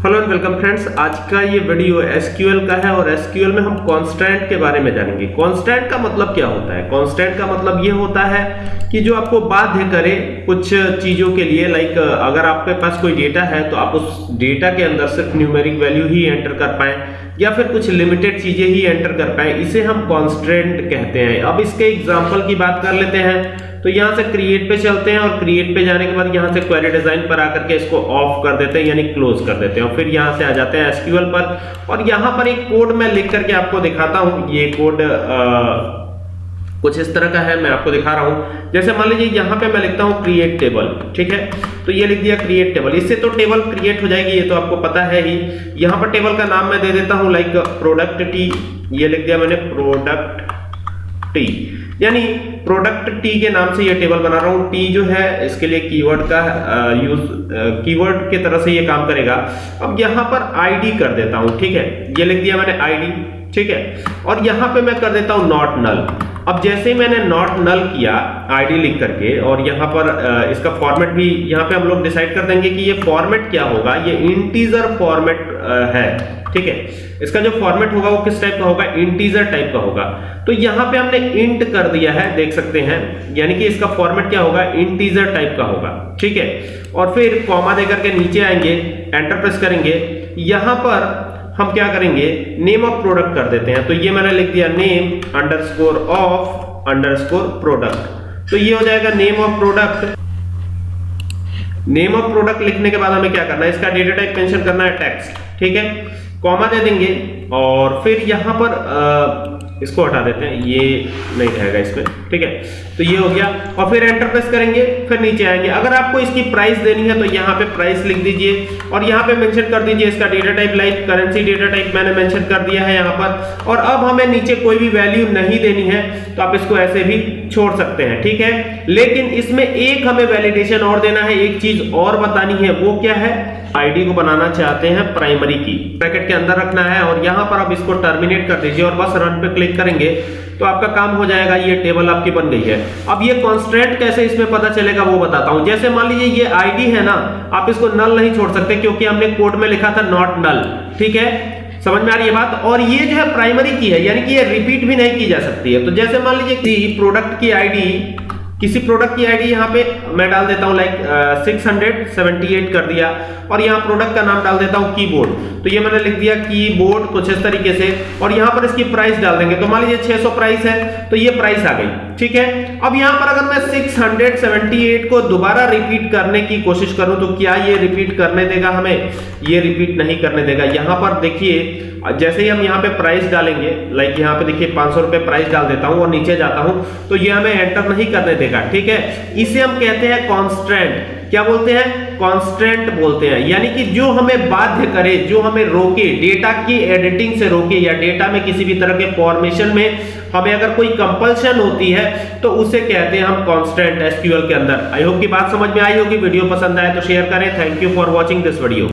Hello and welcome friends आज का ये वीडियो एसक्यूएल का है और एसक्यूएल में हम कांस्टेंट के बारे में जानेंगे। कांस्टेंट का मतलब क्या होता है? कांस्टेंट का मतलब ये होता है कि जो आपको बाध्य करे कुछ चीज़ों के लिए लाइक अगर आपके पास कोई डेटा है तो आप उस डेटा के अंदर सिर्फ़ न्यूमेरिक वैल्यू ही एंटर कर पाए, या फिर कुछ लिमिटेड चीज़ें ही एंटर कर पाए। इसे हम कॉन्स्टेंट कहते हैं। अब इसके एग्ज़ाम्पल की बात कर लेते हैं। तो यहाँ से क्रिएट पे चलते हैं और क्रिएट पे जाने के बाद यहाँ से क्वेरी डिज़ाइन पर आकर के इसको ऑफ़ कर देते हैं, यानी क्लोज कर देते हैं और फिर यहाँ से आ जाते हैं एसक्यूएल पर। और यहाँ पर एक कोड मैं लिख करके आपको दिखाता हूँ। ये कोड कुछ इस तरह का है, मैं आपको दिखा रहा हूँ। जैसे मान लीजिए यहाँ पे मैं लिखता हूँ क्रिएट टेबल ठीक है? तो ये लिख दिया क्रिएट टेबल इससे तो टेबल क्रिएट हो जाएगी, ये तो आपको पता है ही। यहाँ पर टेबल का नाम मैं दे देता हूँ लाइक प्रोडक्ट टी ये लिख दिया मैंने प्रोडक्ट टी यानी प्रोडक्ट टी के नाम से ये टेबल बना रहा हूँ। टी जो है, इसके लिए कीवर्ड का यूज़ कीवर्ड के तरह से ये काम करेगा। अब यहाँ पर आईडी कर देता हूँ, ठीक है? ये लिख दिया मैंने आईडी ठीक है? और यहाँ पे मैं कर देता हूँ नॉट नल अब जैसे ही मैंने नॉट नल किया आईडी लिख करके, और यहाँ पर इसका फॉर्मेट भी, यहाँ पे हम लोग डिसाइड कर देंगे कि ये फॉर्मेट क्या होगा। ये इंटीजर फॉर्मेट है। ठीक है? इसका जो फॉर्मेट होगा वो किस टाइप का होगा? इंटीजर टाइप का होगा। तो यहाँ पे हमने इंट कर दिया है, देख सकते हैं। यानी कि इसका फॉर्मेट क्या होगा? इंटीजर टाइप का होगा। ठीक है? और फिर कॉमा देकर के नीचे आएँगे एंटर प्रेस करेंगे। यहाँ पर हम क्या करेंगे? नेम ऑफ़ प्रोडक्ट कर देते हैं। तो ये मैंने लिख दिया name underscore of underscore product तो ये हो जाएगा name of product name of product लिखने के बाद हमें क्या करना है? इसका डेटा टाइप मेंशन करना है टेक्स्ट ठीक है? कॉमा दे देंगे और फिर यहाँ पर आ, इसको हटा देते हैं। ये नहीं रहेगा इसमें, ठीक है? तो ये हो गया। और फिर एंटर प्रेस करेंगे, फिर नीचे आएँगे। अगर आपको इसकी प्राइस देनी है तो यहाँ पे प्राइस लिख दीजिए और यहाँ पे मेंशन कर दीजिए इसका data type like currency data type मैंने मेंशन कर दिया है यहाँ पर। और अब हमें नीचे कोई भी वैल्यू नहीं देनी है तो आप इसको ऐसे भी छोड़ सकते हैं, ठीक है? लेकिन इसमें एक हमें वैलिडेशन और देना है, एक चीज़ और बतानी है, वो क्या है? आईडी को बनाना चाहते हैं प्राइमरी की ब्रैकेट के अंदर रखना है और यहाँ पर आप इसको टर्मिनेट कर दीजिए और बस रन पे क्लिक करेंगे तो आपका काम हो जाएगा, ये टेबल आपकी बन गई है। अब ये कॉन्स्टेंट कैसे इसमें पता चलेगा, वो बताता हूँ। जैसे मान लीजिए ये आईडी है ना, आप इसको नल नहीं छोड़ सकते, क्योंकि हमने कोड में लिखा था नॉट नल ठीक है? समझ में आ रही है बात? और ये जो है प्राइमरी की है, यानी कि ये रिपीट भी नहीं की जा सकती है। तो जैसे मान लीजिए प्रोडक्ट की आईडी किसी प्रोडक्ट की आईडी यहाँ पे मैं डाल देता हूँ like six hundred seventy eight कर दिया। और यहाँ प्रोडक्ट का नाम डाल देता हूँ कीबोर्ड तो ये मैंने लिख दिया कीबोर्ड कुछ इस तरीके से। और यहाँ पर इसकी प्राइस डाल देंगे। तो मान लीजिए 600 प्राइस है तो ये प्राइस आ गई। ठीक है? अब यहाँ पर अगर मैं 678 को दोबारा रिपीट करने की कोशिश करूँ तो क्या ये रिपीट करने देगा हमें? ये रिपीट नहीं करने देगा। यहाँ पर देखिए, जैसे ही हम यहाँ पे प्राइस डालेंगे लाइक यहाँ पे देखिए पाँच सौ रुपए प्राइस डाल देता हूँ और नीचे जाता हूँ तो ये हमें एंटर नहीं करने देगा, ठीक है? इसे हम कहते हैं कॉन्स्टेंट क्या बोलते हैं? कांस्टेंट बोलते हैं। यानी कि जो हमें बाध्य करे, जो हमें रोके डेटा की एडिटिंग से रोके या डेटा में किसी भी तरह के फॉर्मेशन में हमें अगर कोई कंपल्शन होती है तो उसे कहते हैं हम कांस्टेंट एसक्यूएल के अंदर। आई होप की बात समझ में आई होगी। वीडियो पसंद आए तो शेयर करें। Thank you for watching this video